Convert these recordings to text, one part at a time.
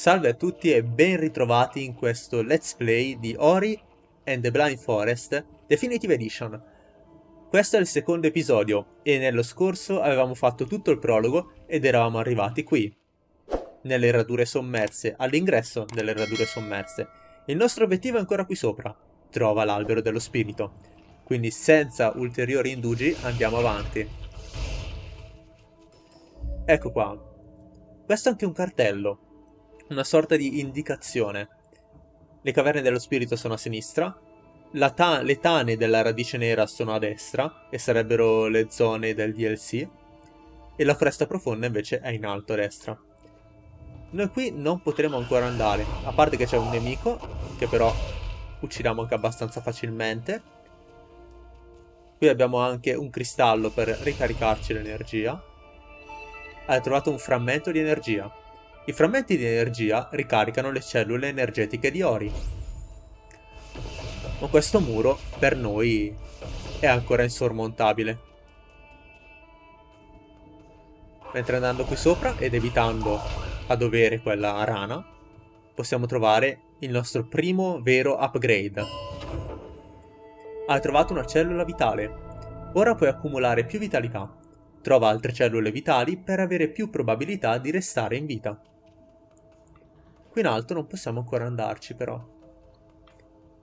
Salve a tutti e ben ritrovati in questo Let's Play di Ori and the Blind Forest Definitive Edition. Questo è il secondo episodio e nello scorso avevamo fatto tutto il prologo ed eravamo arrivati qui, nelle radure sommerse, all'ingresso delle radure sommerse. Il nostro obiettivo è ancora qui sopra, trova l'albero dello spirito. Quindi senza ulteriori indugi andiamo avanti. Ecco qua. Questo è anche un cartello una sorta di indicazione. Le caverne dello spirito sono a sinistra, ta le tane della radice nera sono a destra, e sarebbero le zone del DLC, e la foresta profonda invece è in alto a destra. Noi qui non potremo ancora andare, a parte che c'è un nemico, che però uccidiamo anche abbastanza facilmente. Qui abbiamo anche un cristallo per ricaricarci l'energia. Hai trovato un frammento di energia. I frammenti di energia ricaricano le cellule energetiche di Ori. Ma questo muro, per noi, è ancora insormontabile. Mentre andando qui sopra ed evitando a dovere quella rana, possiamo trovare il nostro primo vero upgrade. Hai trovato una cellula vitale. Ora puoi accumulare più vitalità. Trova altre cellule vitali per avere più probabilità di restare in vita. Qui in alto non possiamo ancora andarci però.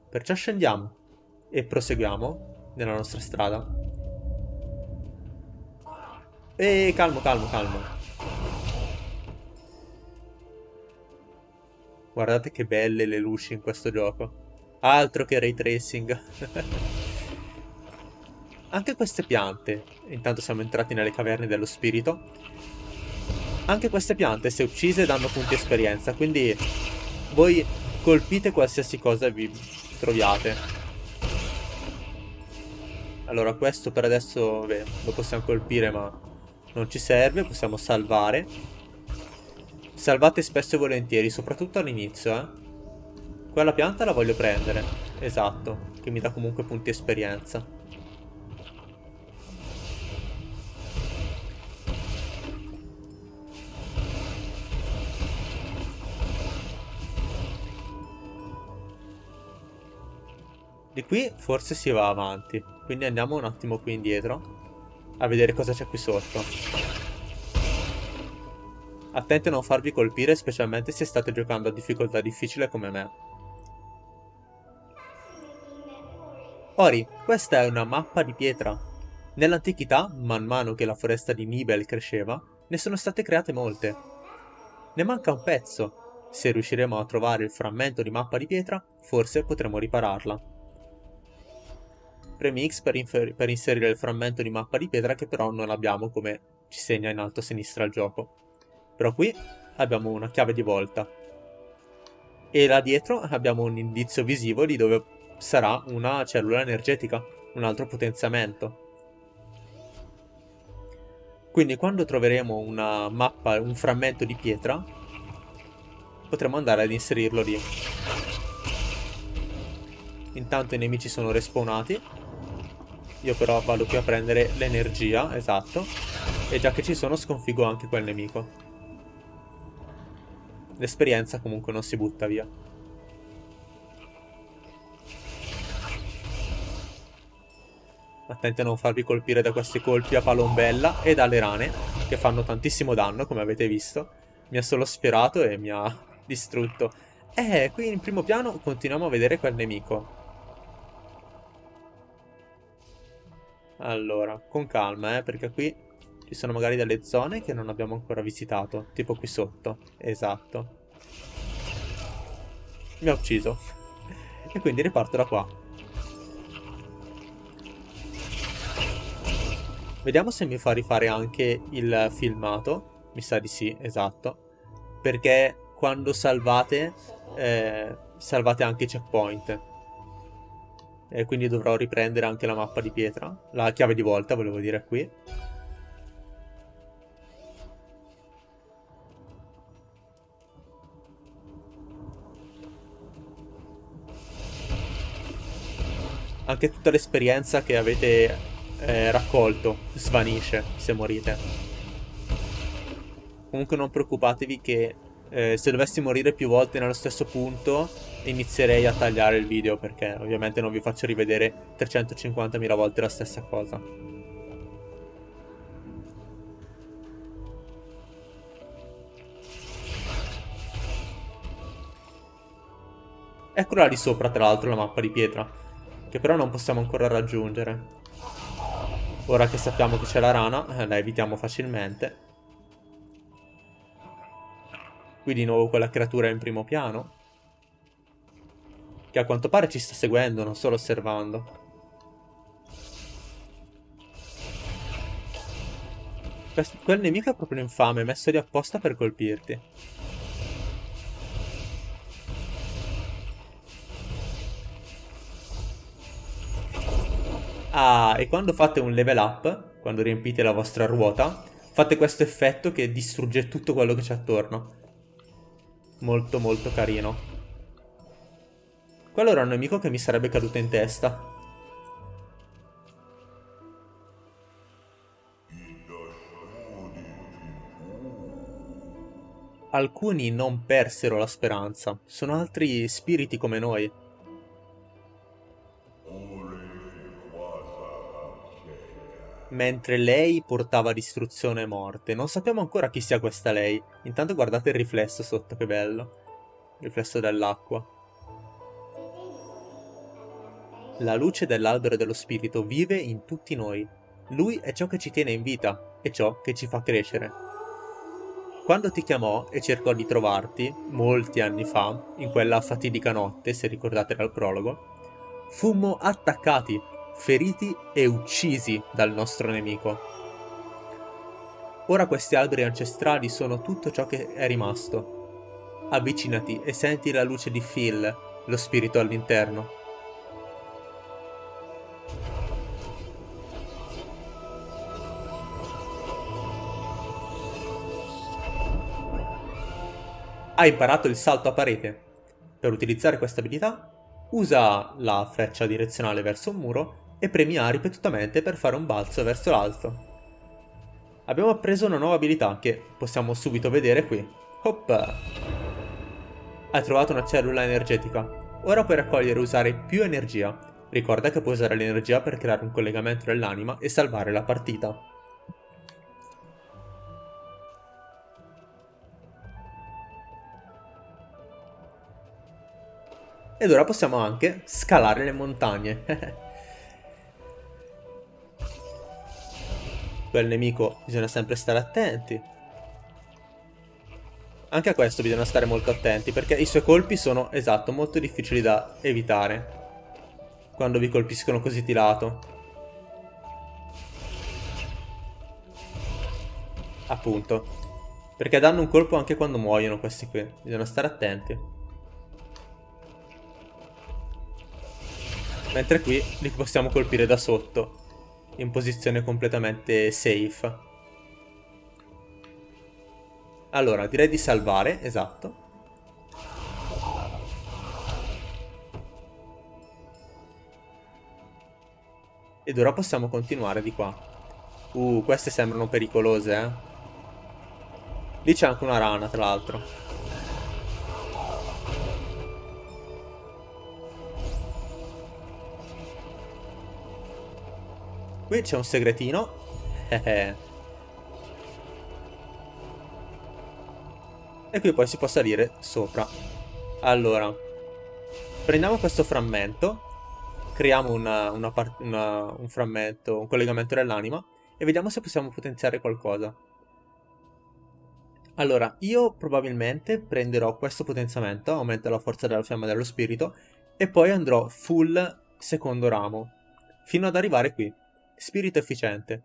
Perciò scendiamo e proseguiamo nella nostra strada. E calmo, calmo, calmo. Guardate che belle le luci in questo gioco. Altro che ray tracing. Anche queste piante, intanto siamo entrati nelle caverne dello spirito, anche queste piante, se uccise, danno punti esperienza, quindi voi colpite qualsiasi cosa vi troviate. Allora, questo per adesso beh, lo possiamo colpire, ma non ci serve, possiamo salvare. Salvate spesso e volentieri, soprattutto all'inizio, eh. Quella pianta la voglio prendere, esatto, che mi dà comunque punti esperienza. Di qui forse si va avanti, quindi andiamo un attimo qui indietro a vedere cosa c'è qui sotto. Attenti a non farvi colpire, specialmente se state giocando a difficoltà difficile come me. Ori, questa è una mappa di pietra. Nell'antichità, man mano che la foresta di Nibel cresceva, ne sono state create molte. Ne manca un pezzo. Se riusciremo a trovare il frammento di mappa di pietra, forse potremo ripararla. Premi X per, per, inserire il frammento di mappa di pietra che però non abbiamo come ci segna in alto a sinistra il gioco. Però qui abbiamo una chiave di volta. E là dietro abbiamo un indizio visivo di dove sarà una cellula energetica, un altro potenziamento. Quindi quando troveremo una mappa, un frammento di pietra, potremo andare ad inserirlo lì. Intanto i nemici sono respawnati io però vado qui a prendere l'energia, esatto. E già che ci sono sconfigo anche quel nemico. L'esperienza comunque non si butta via. Attenti a non farvi colpire da questi colpi a palombella e dalle rane, che fanno tantissimo danno, come avete visto. Mi ha solo sfiorato e mi ha distrutto. Eh, qui in primo piano continuiamo a vedere quel nemico. Allora, con calma, eh, perché qui ci sono magari delle zone che non abbiamo ancora visitato. Tipo qui sotto. Esatto. Mi ha ucciso. e quindi riparto da qua. Vediamo se mi fa rifare anche il filmato. Mi sa di sì, esatto. Perché quando salvate, eh, salvate anche i checkpoint e quindi dovrò riprendere anche la mappa di pietra, la chiave di volta volevo dire qui. Anche tutta l'esperienza che avete eh, raccolto svanisce se morite. Comunque non preoccupatevi che Eh, se dovessi morire più volte nello stesso punto, inizierei a tagliare il video perché ovviamente non vi faccio rivedere 350.000 volte la stessa cosa. Eccola lì sopra, tra l'altro, la mappa di pietra, che però non possiamo ancora raggiungere. Ora che sappiamo che c'è la rana, eh, la evitiamo facilmente. Qui di nuovo quella creatura in primo piano. Che a quanto pare ci sta seguendo, non solo osservando. Quel nemico è proprio infame, messo lì apposta per colpirti. Ah, e quando fate un level up, quando riempite la vostra ruota, fate questo effetto che distrugge tutto quello che c'è attorno. Molto molto carino. Quello era un nemico che mi sarebbe caduto in testa. Alcuni non persero la speranza, sono altri spiriti come noi. mentre lei portava distruzione e morte. Non sappiamo ancora chi sia questa lei. Intanto guardate il riflesso sotto, che bello. Il riflesso dell'acqua. La luce dell'albero dello spirito vive in tutti noi. Lui è ciò che ci tiene in vita e ciò che ci fa crescere. Quando ti chiamò e cercò di trovarti, molti anni fa, in quella fatidica notte, se ricordate dal prologo, fummo attaccati feriti e uccisi dal nostro nemico. Ora questi alberi ancestrali sono tutto ciò che è rimasto. Avvicinati e senti la luce di Phil, lo spirito all'interno. Hai imparato il salto a parete. Per utilizzare questa abilità, usa la freccia direzionale verso un muro e premi A ripetutamente per fare un balzo verso l'alto. Abbiamo appreso una nuova abilità che possiamo subito vedere qui. Hop! Hai trovato una cellula energetica. Ora puoi raccogliere e usare più energia. Ricorda che puoi usare l'energia per creare un collegamento dell'anima e salvare la partita. Ed ora possiamo anche scalare le montagne. quel nemico bisogna sempre stare attenti. Anche a questo bisogna stare molto attenti, perché i suoi colpi sono, esatto, molto difficili da evitare. Quando vi colpiscono così di lato. Appunto. Perché danno un colpo anche quando muoiono questi qui. Bisogna stare attenti. Mentre qui li possiamo colpire da sotto in posizione completamente safe. Allora, direi di salvare, esatto. Ed ora possiamo continuare di qua. Uh, queste sembrano pericolose, eh. Lì c'è anche una rana, tra l'altro. Qui c'è un segretino. e qui poi si può salire sopra. Allora, prendiamo questo frammento, creiamo una, una una, un frammento, un collegamento dell'anima e vediamo se possiamo potenziare qualcosa. Allora, io probabilmente prenderò questo potenziamento, aumenta la forza della fiamma dello spirito, e poi andrò full secondo ramo, fino ad arrivare qui spirito efficiente,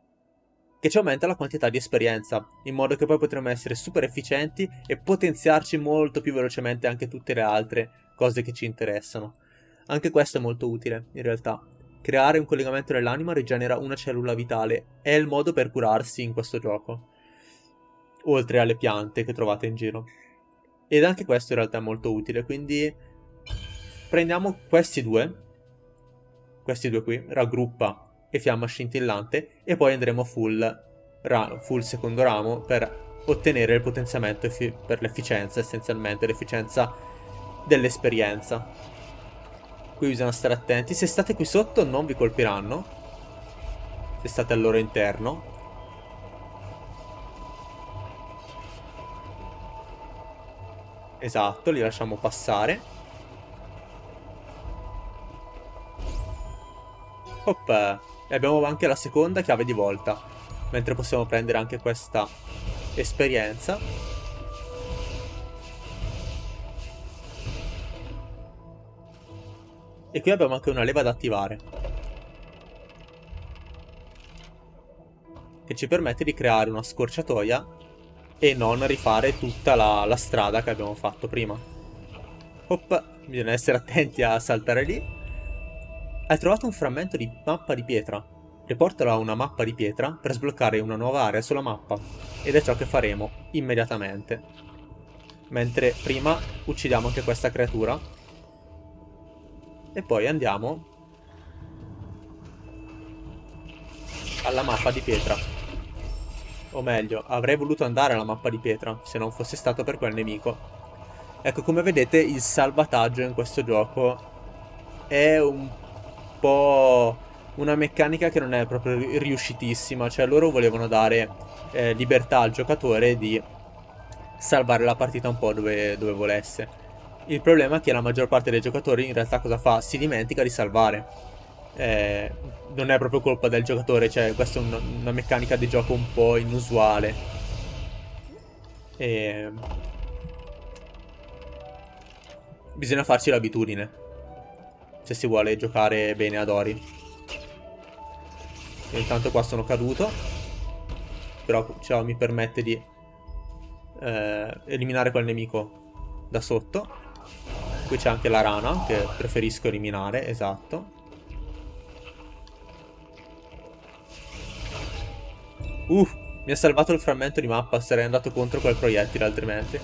che ci aumenta la quantità di esperienza, in modo che poi potremo essere super efficienti e potenziarci molto più velocemente anche tutte le altre cose che ci interessano. Anche questo è molto utile, in realtà. Creare un collegamento nell'anima rigenera una cellula vitale, è il modo per curarsi in questo gioco. Oltre alle piante che trovate in giro. Ed anche questo in realtà è molto utile, quindi prendiamo questi due, questi due qui, raggruppa e fiamma scintillante e poi andremo full, full secondo ramo per ottenere il potenziamento per l'efficienza, essenzialmente, l'efficienza dell'esperienza. Qui bisogna stare attenti. Se state qui sotto non vi colpiranno. Se state al loro interno. Esatto, li lasciamo passare. Hop. E abbiamo anche la seconda chiave di volta. Mentre possiamo prendere anche questa esperienza. E qui abbiamo anche una leva da attivare. Che ci permette di creare una scorciatoia e non rifare tutta la, la strada che abbiamo fatto prima. Hop, bisogna essere attenti a saltare lì. Hai trovato un frammento di mappa di pietra. Riportalo a una mappa di pietra per sbloccare una nuova area sulla mappa. Ed è ciò che faremo immediatamente. Mentre prima uccidiamo anche questa creatura. E poi andiamo alla mappa di pietra. O meglio, avrei voluto andare alla mappa di pietra, se non fosse stato per quel nemico. Ecco, come vedete, il salvataggio in questo gioco è un po' una meccanica che non è proprio riuscitissima. Cioè, loro volevano dare eh, libertà al giocatore di salvare la partita un po' dove, dove volesse. Il problema è che la maggior parte dei giocatori in realtà cosa fa? Si dimentica di salvare. Eh, non è proprio colpa del giocatore, cioè questa è una, una meccanica di gioco un po' inusuale. E... Bisogna farci l'abitudine. Se si vuole giocare bene ad Ori. Io intanto qua sono caduto. Però ciò mi permette di eh, eliminare quel nemico da sotto. Qui c'è anche la rana che preferisco eliminare, esatto. Uh, mi ha salvato il frammento di mappa, sarei andato contro quel proiettile altrimenti.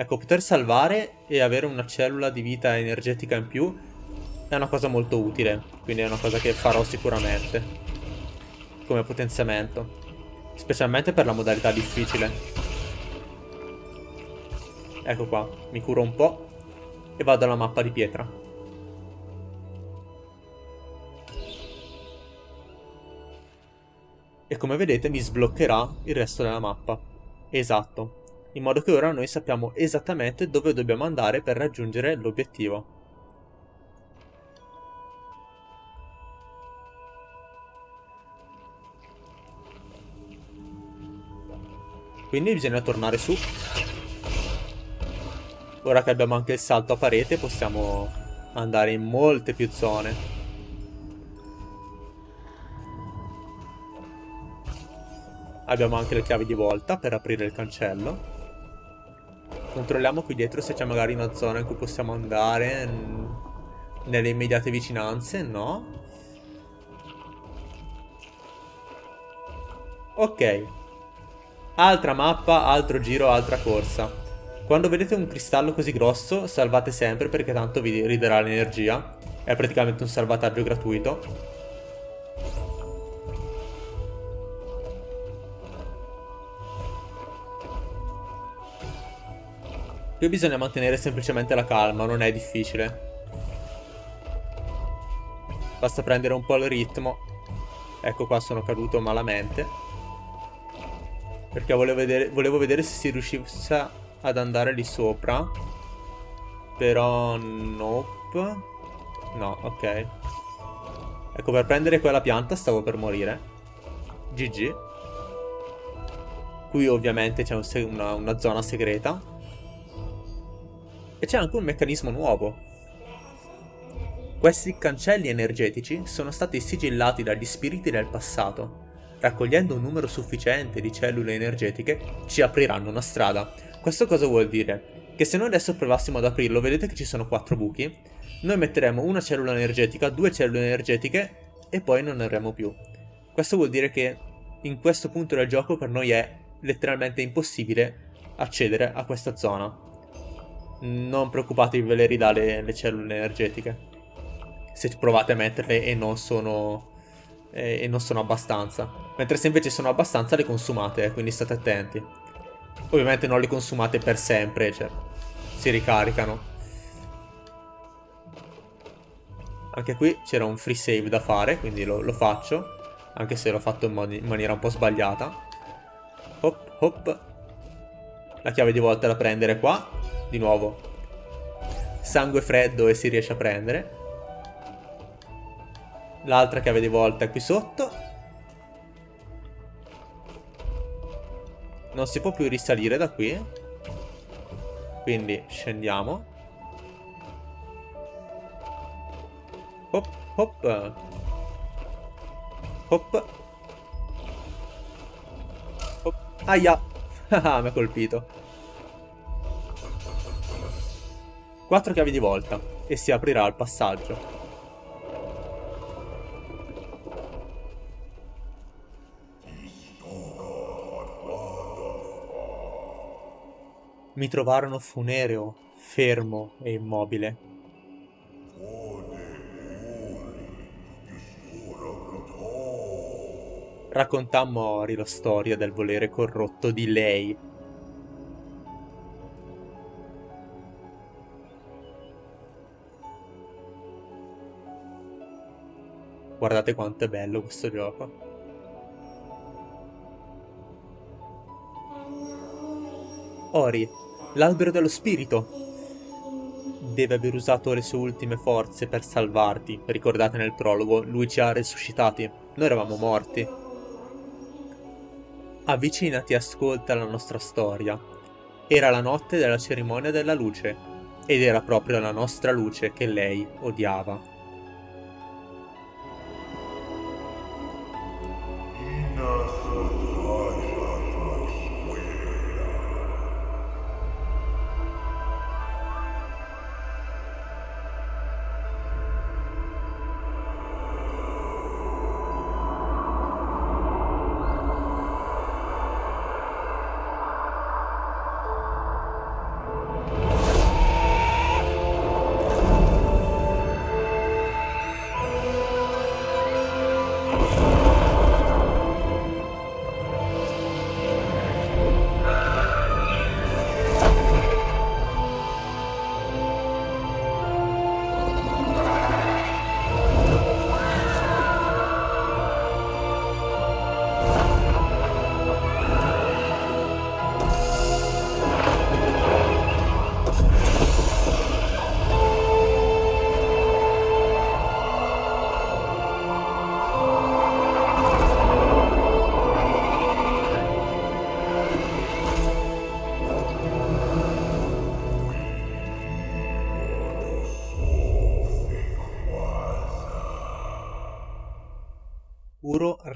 Ecco, poter salvare e avere una cellula di vita energetica in più è una cosa molto utile, quindi è una cosa che farò sicuramente come potenziamento, specialmente per la modalità difficile. Ecco qua, mi curo un po' e vado alla mappa di pietra. e come vedete mi sbloccherà il resto della mappa. Esatto, in modo che ora noi sappiamo esattamente dove dobbiamo andare per raggiungere l'obiettivo. Quindi bisogna tornare su. Ora che abbiamo anche il salto a parete possiamo andare in molte più zone. Abbiamo anche le chiavi di volta per aprire il cancello. Controlliamo qui dietro se c'è magari una zona in cui possiamo andare nelle immediate vicinanze, no? Ok. Altra mappa, altro giro, altra corsa. Quando vedete un cristallo così grosso, salvate sempre perché tanto vi riderà l'energia. È praticamente un salvataggio gratuito. Qui bisogna mantenere semplicemente la calma, non è difficile. Basta prendere un po' il ritmo. Ecco qua sono caduto malamente. Perché volevo vedere, volevo vedere se si riuscisse ad andare lì sopra. Però nope. No, ok. Ecco, per prendere quella pianta stavo per morire. GG. Qui ovviamente c'è un una, una zona segreta. E c'è anche un meccanismo nuovo. Questi cancelli energetici sono stati sigillati dagli spiriti del passato. Raccogliendo un numero sufficiente di cellule energetiche, ci apriranno una strada. Questo cosa vuol dire? Che se noi adesso provassimo ad aprirlo, vedete che ci sono quattro buchi, noi metteremo una cellula energetica, due cellule energetiche e poi non ne avremo più. Questo vuol dire che in questo punto del gioco per noi è letteralmente impossibile accedere a questa zona. Non preoccupatevi, ve le ridà le, le cellule energetiche. Se provate a metterle e non sono e, e non sono abbastanza. Mentre se invece sono abbastanza le consumate, quindi state attenti. Ovviamente non le consumate per sempre, cioè si ricaricano. Anche qui c'era un free save da fare, quindi lo, lo faccio. Anche se l'ho fatto in, man in, maniera un po' sbagliata. Hop, hop. La chiave di volta da prendere qua. Di nuovo. Sangue freddo e si riesce a prendere. L'altra chiave di volta è qui sotto. Non si può più risalire da qui. Quindi scendiamo. Hop, hop. Hop. Hop. Aia. Ah, mi ha colpito. Quattro chiavi di volta. E si aprirà il passaggio. Mi trovarono funereo, fermo e immobile. Raccontammo a Ori la storia del volere corrotto di lei. Guardate quanto è bello questo gioco. Ori, l'albero dello spirito. Deve aver usato le sue ultime forze per salvarti. Ricordate nel prologo, lui ci ha resuscitati. Noi eravamo morti. Avvicinati e ascolta la nostra storia. Era la notte della cerimonia della luce, ed era proprio la nostra luce che lei odiava.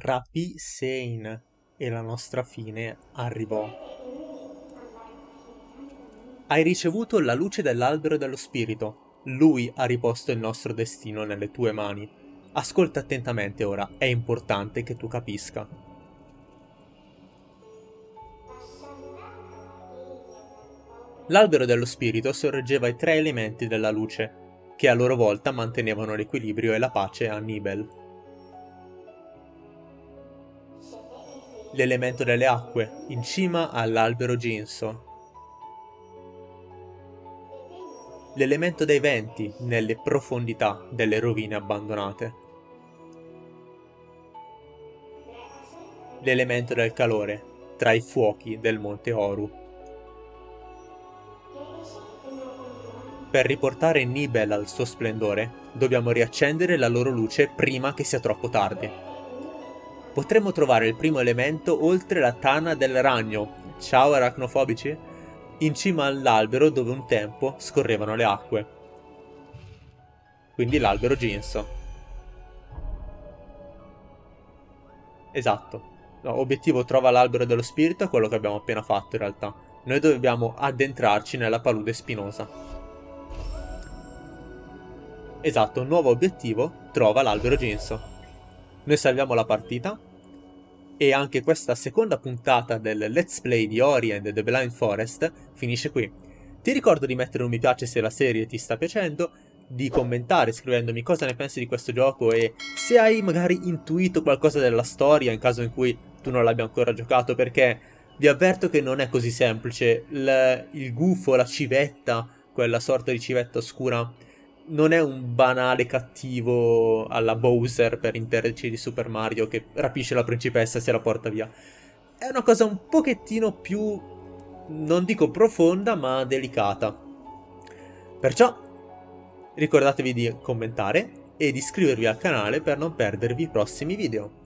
Rapì Sein e la nostra fine arrivò. Hai ricevuto la luce dell'albero dello spirito. Lui ha riposto il nostro destino nelle tue mani. Ascolta attentamente ora, è importante che tu capisca. L'albero dello spirito sorreggeva i tre elementi della luce, che a loro volta mantenevano l'equilibrio e la pace a Nibel. L'elemento delle acque, in cima all'albero ginso. L'elemento dei venti, nelle profondità delle rovine abbandonate. L'elemento del calore, tra i fuochi del monte Oru. Per riportare Nibel al suo splendore, dobbiamo riaccendere la loro luce prima che sia troppo tardi potremmo trovare il primo elemento oltre la tana del ragno, ciao arachnofobici, in cima all'albero dove un tempo scorrevano le acque. Quindi l'albero Ginso. Esatto. No, obiettivo trova l'albero dello spirito è quello che abbiamo appena fatto in realtà. Noi dobbiamo addentrarci nella palude spinosa. Esatto, nuovo obiettivo, trova l'albero Ginso. Noi salviamo la partita e anche questa seconda puntata del Let's Play di Ori and the Blind Forest finisce qui. Ti ricordo di mettere un mi piace se la serie ti sta piacendo, di commentare scrivendomi cosa ne pensi di questo gioco e se hai magari intuito qualcosa della storia in caso in cui tu non l'abbia ancora giocato perché vi avverto che non è così semplice. Il, il gufo, la civetta, quella sorta di civetta oscura, non è un banale cattivo alla Bowser per interci di Super Mario che rapisce la principessa e se la porta via. È una cosa un pochettino più, non dico profonda, ma delicata. Perciò ricordatevi di commentare e di iscrivervi al canale per non perdervi i prossimi video.